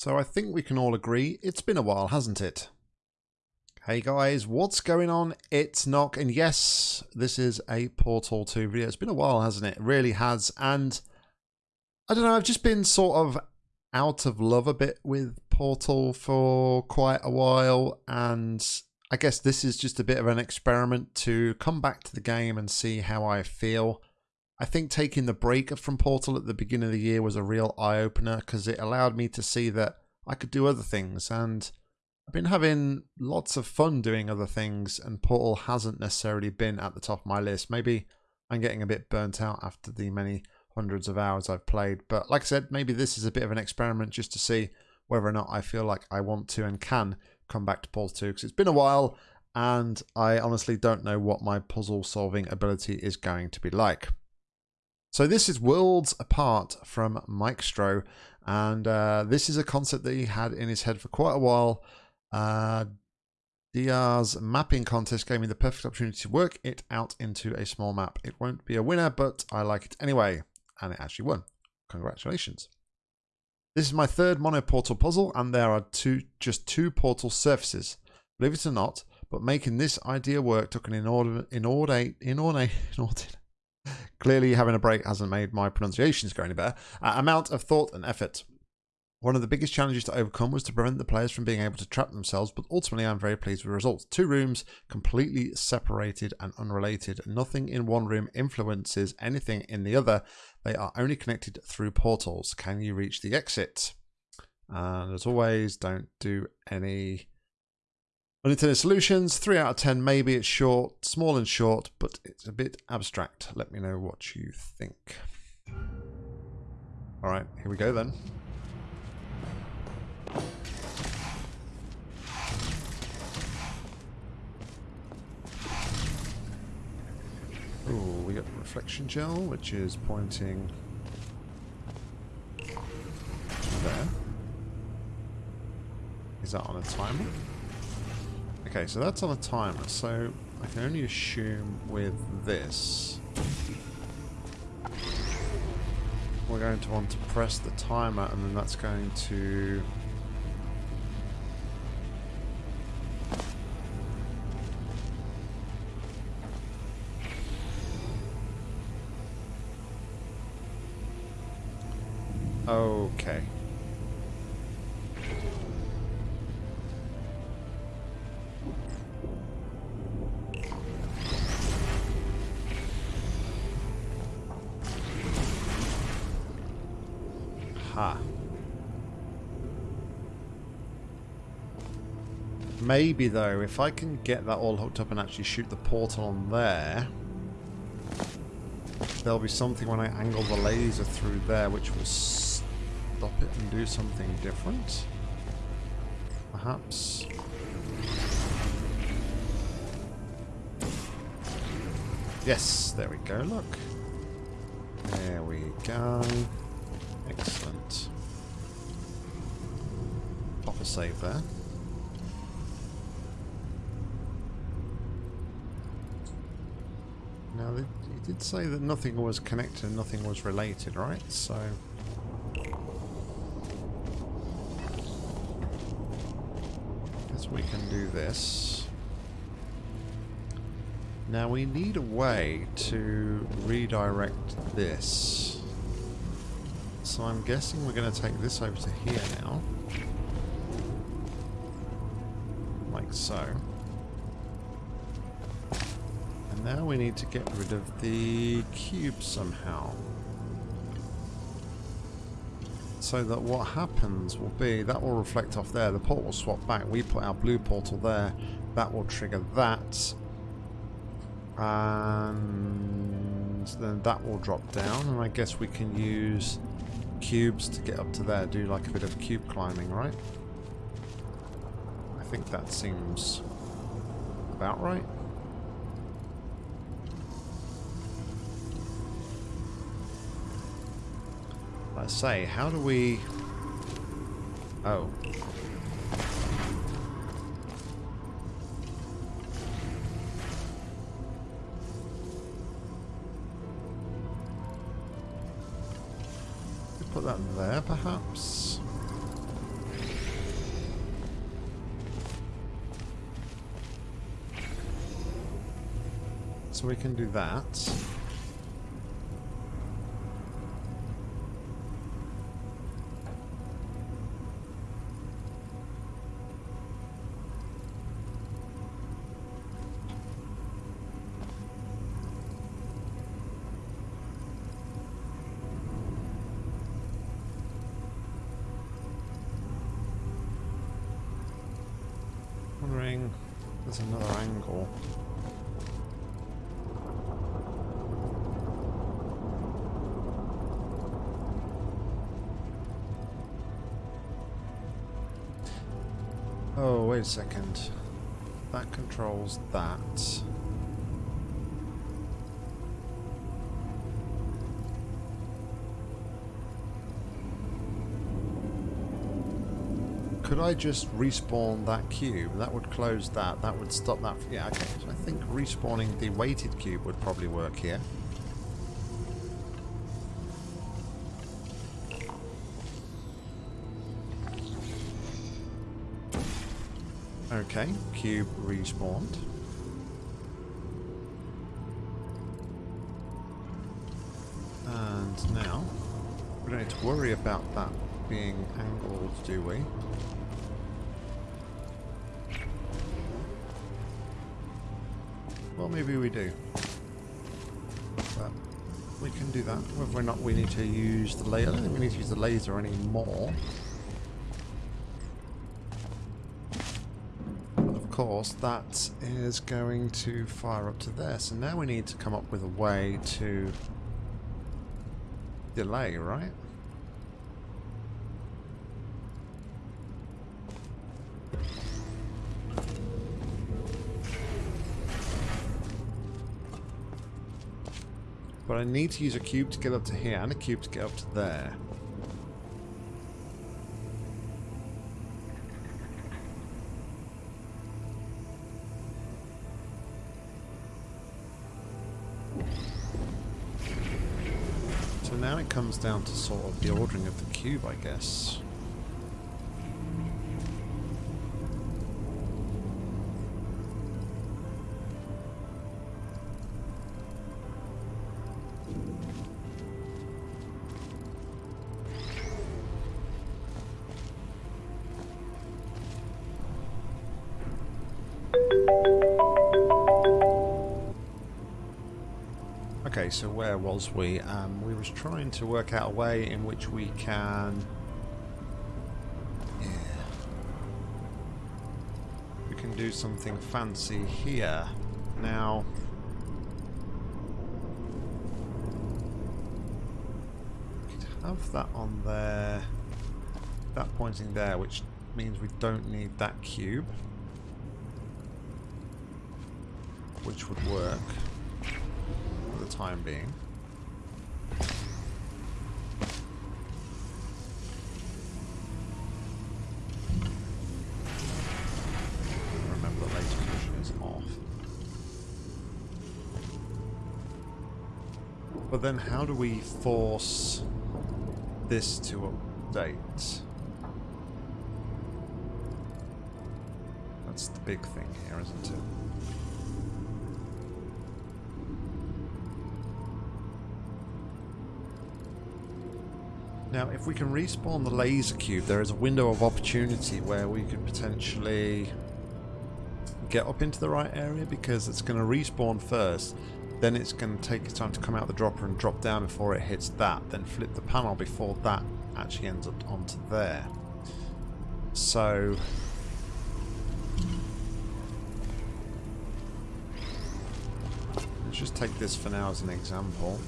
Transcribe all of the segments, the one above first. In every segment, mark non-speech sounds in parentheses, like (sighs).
So I think we can all agree it's been a while, hasn't it? Hey guys, what's going on? It's Nock, and yes, this is a Portal 2 video. It's been a while, hasn't it? It really has, and I don't know, I've just been sort of out of love a bit with Portal for quite a while, and I guess this is just a bit of an experiment to come back to the game and see how I feel. I think taking the break from Portal at the beginning of the year was a real eye opener because it allowed me to see that I could do other things. And I've been having lots of fun doing other things, and Portal hasn't necessarily been at the top of my list. Maybe I'm getting a bit burnt out after the many hundreds of hours I've played. But like I said, maybe this is a bit of an experiment just to see whether or not I feel like I want to and can come back to Portal 2 because it's been a while and I honestly don't know what my puzzle solving ability is going to be like. So this is Worlds Apart from Mike Stroh, and uh, this is a concept that he had in his head for quite a while. Uh, DR's mapping contest gave me the perfect opportunity to work it out into a small map. It won't be a winner, but I like it anyway, and it actually won. Congratulations. This is my third mono portal puzzle, and there are two, just two portal surfaces. Believe it or not, but making this idea work took an inordinate, inordinate, (laughs) inordinate, inordinate Clearly, having a break hasn't made my pronunciations go any better. Uh, amount of thought and effort. One of the biggest challenges to overcome was to prevent the players from being able to trap themselves, but ultimately I'm very pleased with the results. Two rooms, completely separated and unrelated. Nothing in one room influences anything in the other. They are only connected through portals. Can you reach the exit? And as always, don't do any Unintended solutions, 3 out of 10 maybe. It's short, small and short, but it's a bit abstract. Let me know what you think. Alright, here we go then. Oh, we got reflection gel, which is pointing there. Is that on a timer? Okay, so that's on a timer, so I can only assume with this we're going to want to press the timer and then that's going to Okay. Maybe though, if I can get that all hooked up and actually shoot the portal on there, there'll be something when I angle the laser through there which will stop it and do something different. Perhaps. Yes, there we go, look. There we go. Excellent. Pop a save there. Now, he did say that nothing was connected and nothing was related, right? So... Guess we can do this. Now we need a way to redirect this. So I'm guessing we're going to take this over to here now. Like so. Now we need to get rid of the cube somehow. So that what happens will be, that will reflect off there, the portal will swap back, we put our blue portal there, that will trigger that. And then that will drop down, and I guess we can use cubes to get up to there, do like a bit of cube climbing, right? I think that seems about right. I say, how do we... Oh. Put that there, perhaps? So we can do that. Wait a second. That controls that. Could I just respawn that cube? That would close that. That would stop that. Yeah, okay. So I think respawning the weighted cube would probably work here. Okay, cube respawned. And now, we don't need to worry about that being angled, do we? Well, maybe we do. But we can do that. Whether or not we need to use the laser, I don't think we need to use the laser anymore. But of course, that is going to fire up to there. So now we need to come up with a way to delay, right? But I need to use a cube to get up to here and a cube to get up to there. Comes down to sort of the ordering of the cube, I guess. Okay, so where was we? Um, we was trying to work out a way in which we can... Yeah. We can do something fancy here. Now... we could have that on there. That pointing there, which means we don't need that cube. Which would work time being. Remember is off. But then how do we force this to update? That's the big thing here, isn't it? Now, if we can respawn the laser cube, there is a window of opportunity where we could potentially get up into the right area because it's going to respawn first. Then it's going to take its time to come out the dropper and drop down before it hits that. Then flip the panel before that actually ends up onto there. So... Let's just take this for now as an example.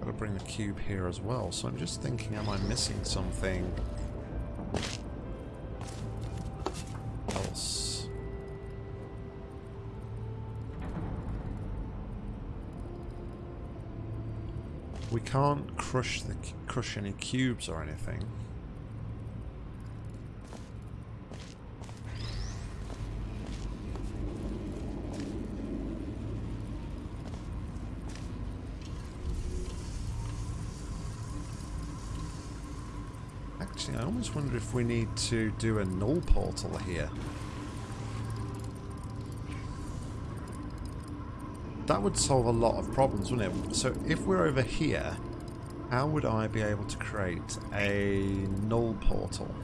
Gotta bring the cube here as well, so I'm just thinking, am I missing something else? We can't crush the crush any cubes or anything. Actually, I almost wonder if we need to do a null portal here. That would solve a lot of problems, wouldn't it? So if we're over here, how would I be able to create a null portal?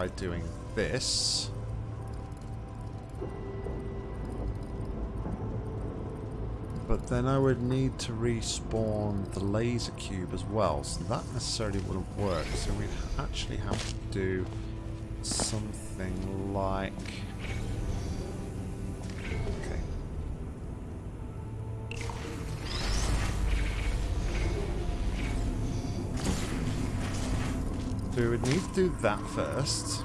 By doing this. but then I would need to respawn the laser cube as well, so that necessarily wouldn't work. So we'd actually have to do something like... We would need to do that first.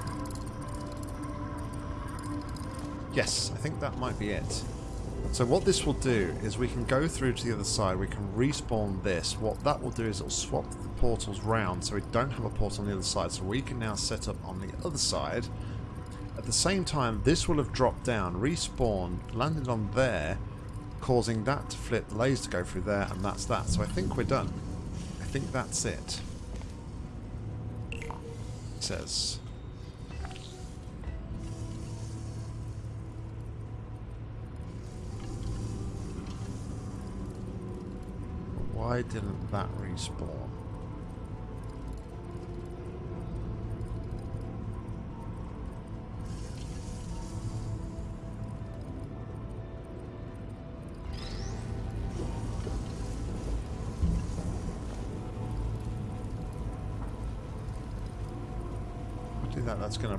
Yes, I think that might be it. So what this will do is we can go through to the other side, we can respawn this. What that will do is it'll swap the portals round so we don't have a portal on the other side. So we can now set up on the other side. At the same time, this will have dropped down, respawned, landed on there, causing that to flip, the laser to go through there, and that's that. So I think we're done. I think that's it. Says. Why didn't that respawn?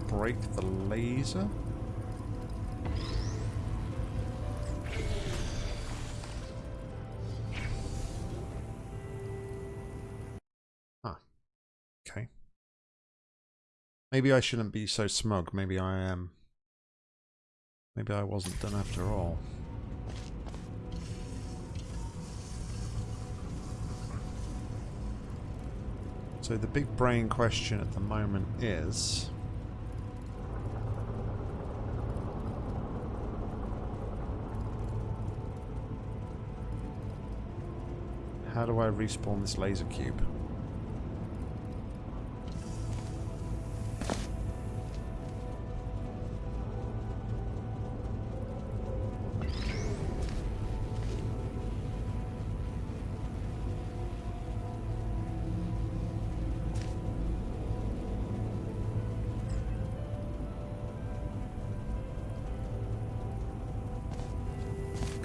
Break the laser. Ah. Okay. Maybe I shouldn't be so smug. Maybe I am. Maybe I wasn't done after all. So the big brain question at the moment is... How do I respawn this laser cube?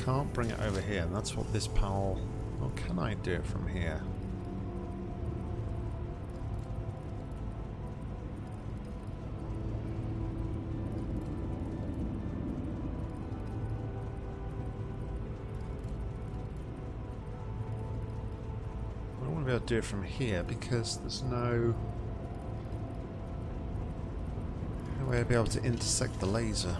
can't bring it over here, and that's what this panel... Well, can I do it from here? I don't want to be able to do it from here because there's no... No way I'd be able to intersect the laser.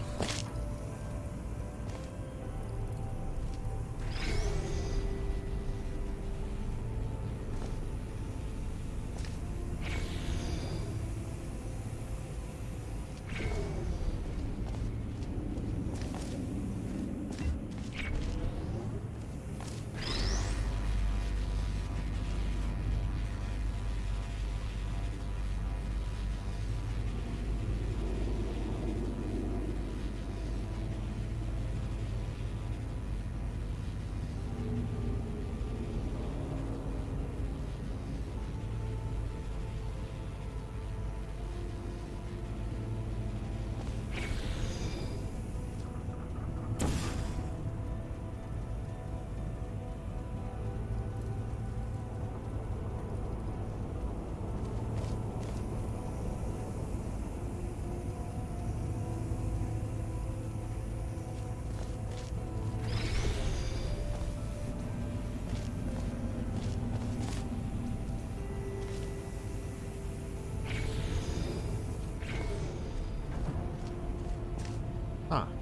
Huh.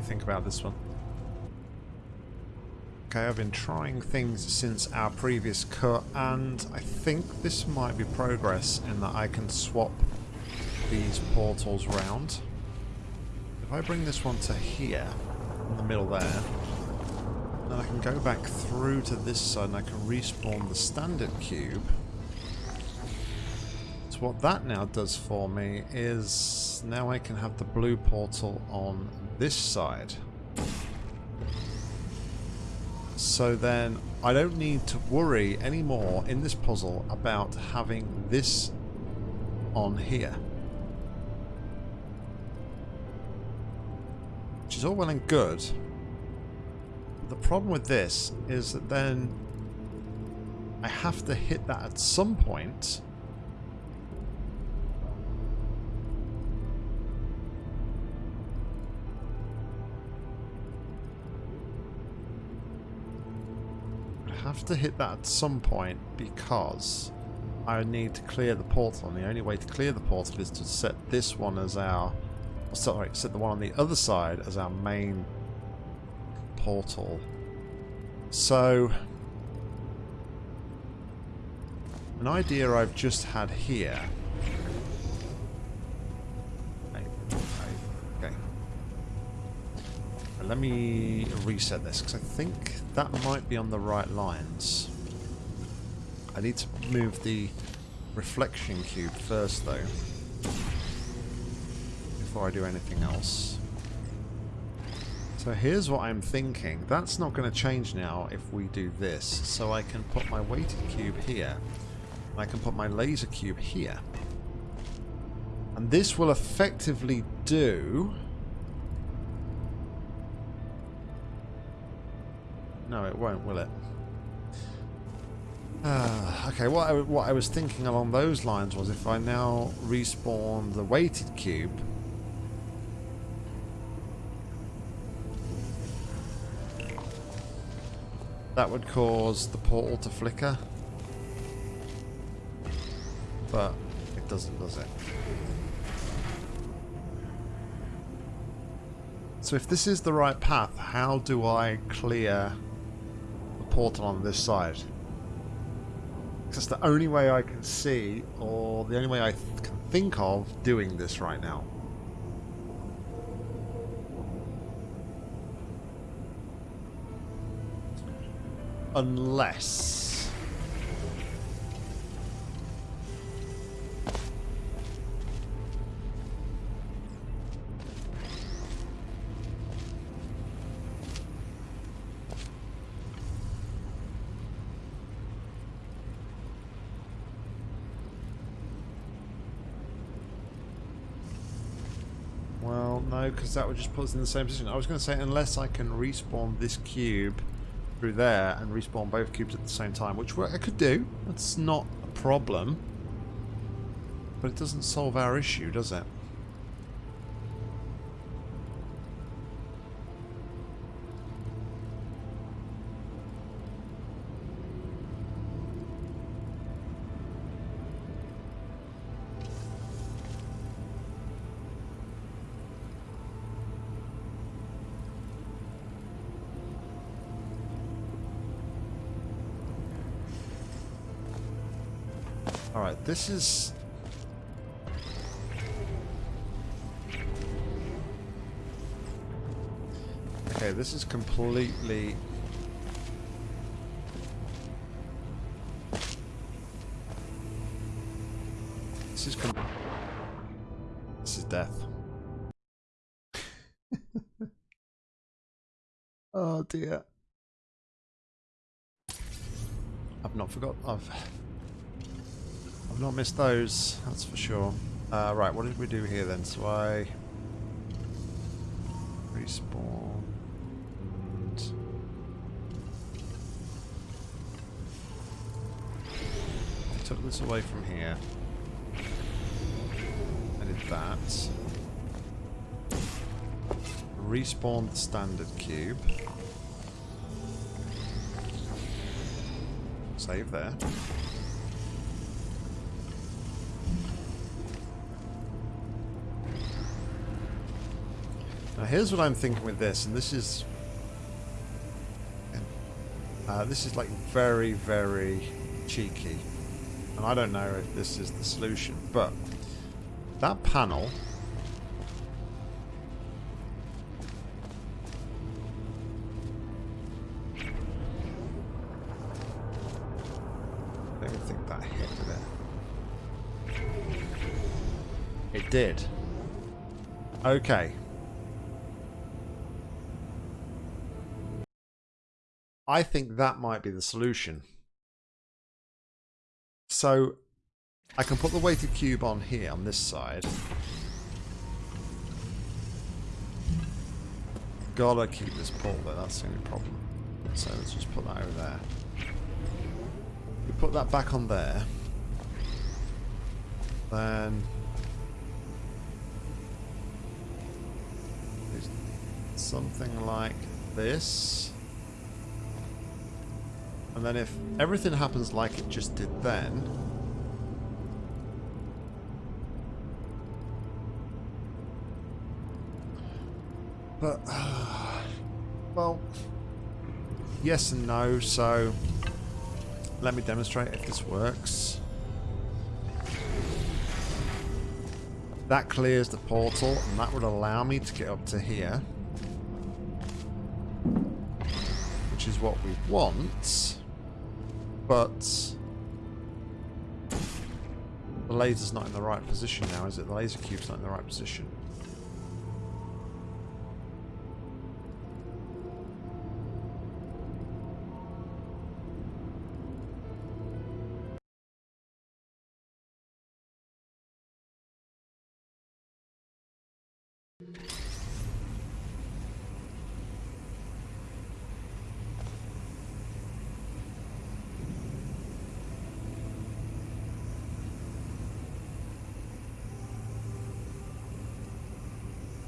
Me think about this one. Okay, I've been trying things since our previous cut, and I think this might be progress in that I can swap these portals round. If I bring this one to here, in the middle there, then I can go back through to this side and I can respawn the standard cube. What that now does for me is now I can have the blue portal on this side. So then I don't need to worry anymore in this puzzle about having this on here. Which is all well and good. The problem with this is that then I have to hit that at some point. To hit that at some point because I need to clear the portal and the only way to clear the portal is to set this one as our sorry, set the one on the other side as our main portal. So, an idea I've just had here. Let me reset this because I think that might be on the right lines. I need to move the reflection cube first though before I do anything else. So here's what I'm thinking. That's not going to change now if we do this. So I can put my weighted cube here. I can put my laser cube here. And this will effectively do... No, it won't, will it? Uh, okay, what I, what I was thinking along those lines was if I now respawn the weighted cube, That would cause the portal to flicker. But it doesn't, does it? So if this is the right path, how do I clear portal on this side? Because that's the only way I can see, or the only way I can think of doing this right now. Unless... because that would just put us in the same position. I was going to say, unless I can respawn this cube through there and respawn both cubes at the same time, which I could do. That's not a problem. But it doesn't solve our issue, does it? This is... Okay, this is completely... This is com This is death. (laughs) oh dear. I've not forgot. I've I've not missed those, that's for sure. Uh, right, what did we do here then? So I respawn and I took this away from here. I did that. Respawned the standard cube. Save there. Now here's what I'm thinking with this, and this is... Uh, this is like very, very cheeky. And I don't know if this is the solution, but that panel I think that hit. It did. Okay. I think that might be the solution. So I can put the weighted cube on here on this side. Gotta keep this pole there, that's the only problem. So let's just put that over there. We put that back on there. Then something like this. And then if everything happens like it just did then, but, (sighs) well, yes and no, so let me demonstrate if this works. That clears the portal, and that would allow me to get up to here. Which is what we want. But... The laser's not in the right position now, is it? The laser cube's not in the right position.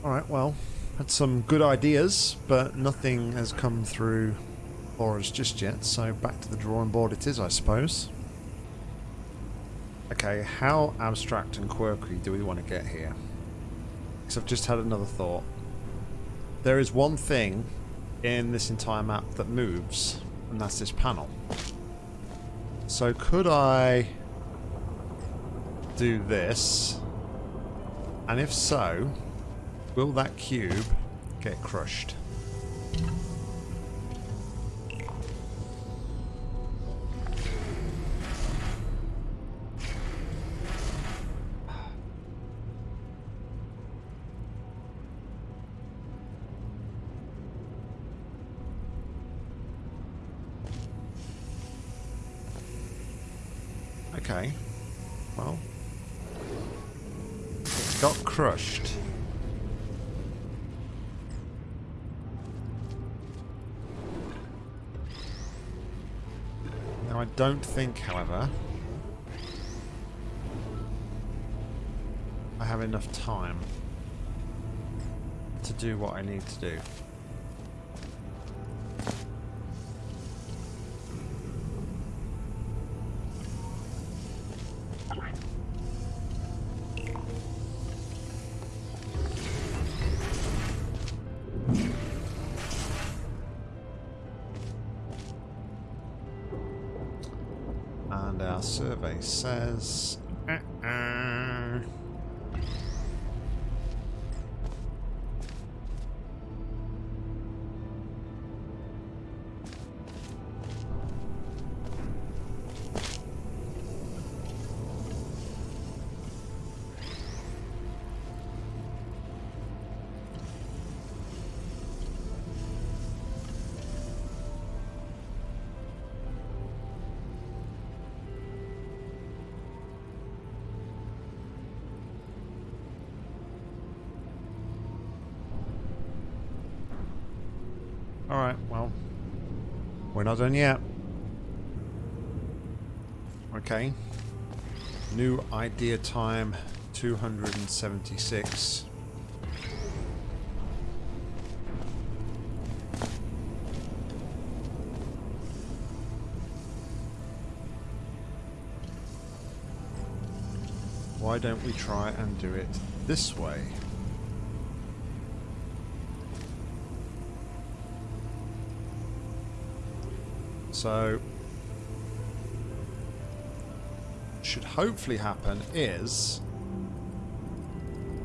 Alright, well, had some good ideas, but nothing has come through for us just yet, so back to the drawing board it is, I suppose. Okay, how abstract and quirky do we want to get here? Because I've just had another thought. There is one thing in this entire map that moves, and that's this panel. So could I do this? And if so, will that cube get crushed? Don't think, however, I have enough time to do what I need to do. Survey says... Alright, well, we're not done yet. Okay. New idea time 276. Why don't we try and do it this way? So, should hopefully happen is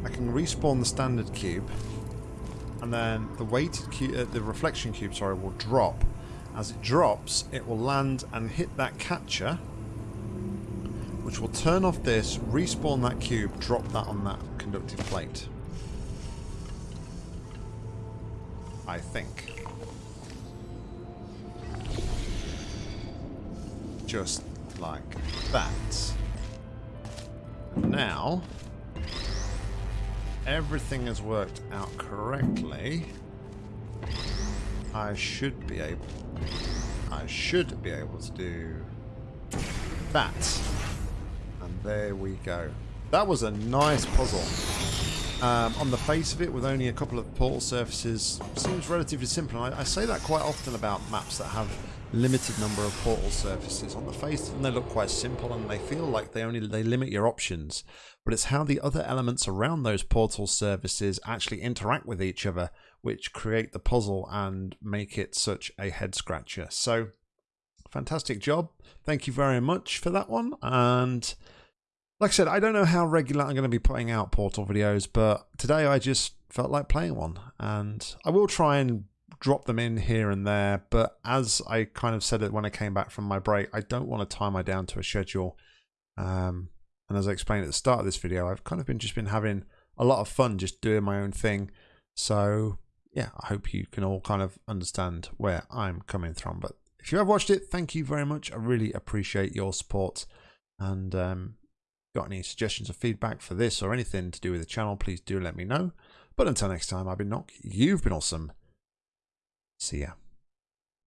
I can respawn the standard cube and then the weighted cube, uh, the reflection cube, sorry, will drop. As it drops, it will land and hit that catcher, which will turn off this, respawn that cube, drop that on that conductive plate. I think. Just like that. And now, everything has worked out correctly. I should be able I should be able to do that. And there we go. That was a nice puzzle. Um, on the face of it, with only a couple of portal surfaces, seems relatively simple. I, I, say that quite often about maps that have limited number of portal surfaces. On the face and they look quite simple and they feel like they only they limit your options. But it's how the other elements around those portal surfaces actually interact with each other, which create the puzzle and make it such a head scratcher. So, fantastic job. Thank you very much for that one. And like I said, I don't know how regular I'm going to be putting out Portal videos, but today I just felt like playing one. And I will try and drop them in here and there, but as I kind of said it when I came back from my break, I don't want to tie my down to a schedule. Um, and as I explained at the start of this video, I've kind of been just been having a lot of fun just doing my own thing. So yeah, I hope you can all kind of understand where I'm coming from. But if you have watched it, thank you very much. I really appreciate your support. And um, got any suggestions or feedback for this or anything to do with the channel, please do let me know. But until next time, I've been Nock. You've been awesome. See ya.